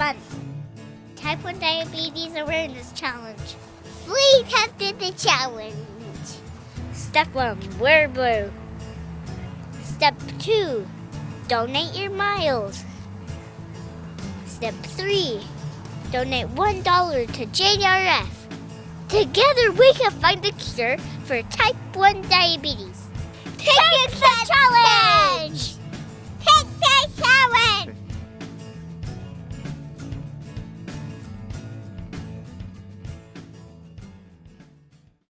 Month. Type 1 Diabetes Awareness Challenge. We tested the challenge. Step 1 Wear blue. Step 2 Donate your miles. Step 3 Donate $1 to JDRF. Together we can find the cure for type 1 diabetes. Take the challenge!